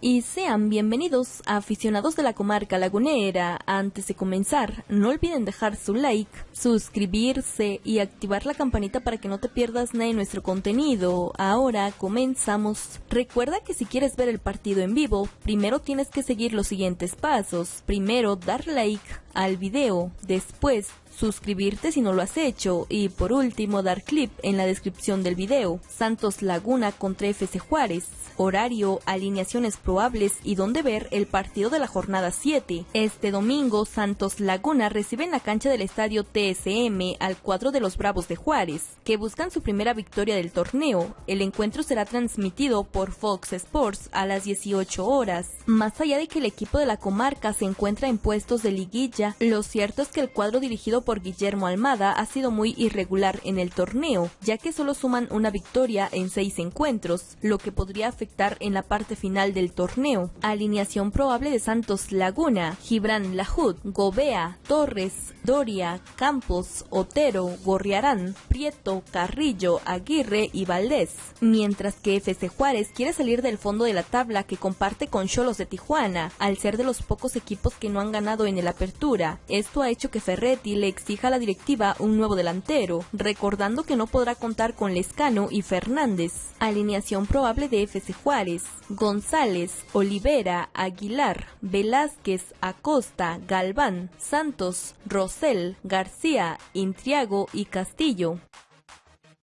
y sean bienvenidos aficionados de la comarca lagunera. Antes de comenzar, no olviden dejar su like, suscribirse y activar la campanita para que no te pierdas nada de nuestro contenido. Ahora comenzamos. Recuerda que si quieres ver el partido en vivo, primero tienes que seguir los siguientes pasos. Primero, dar like al video, después suscribirte si no lo has hecho y por último dar clip en la descripción del video. Santos Laguna contra FC Juárez. Horario, alineaciones probables y dónde ver el partido de la jornada 7. Este domingo Santos Laguna recibe en la cancha del estadio TSM al cuadro de los Bravos de Juárez, que buscan su primera victoria del torneo. El encuentro será transmitido por Fox Sports a las 18 horas. Más allá de que el equipo de la comarca se encuentra en puestos de liguilla, lo cierto es que el cuadro dirigido por Guillermo Almada ha sido muy irregular en el torneo, ya que solo suman una victoria en seis encuentros, lo que podría afectar en la parte final del torneo. Alineación probable de Santos Laguna, Gibran Lajud, Gobea, Torres, Doria, Campos, Otero, Gorriarán, Prieto, Carrillo, Aguirre y Valdés. Mientras que FC Juárez quiere salir del fondo de la tabla que comparte con Cholos de Tijuana, al ser de los pocos equipos que no han ganado en el Apertura. Esto ha hecho que Ferretti le exija a la directiva un nuevo delantero, recordando que no podrá contar con Lescano y Fernández. Alineación probable de FC Juárez, González, Olivera, Aguilar, Velázquez, Acosta, Galván, Santos, Rosell, García, Intriago y Castillo.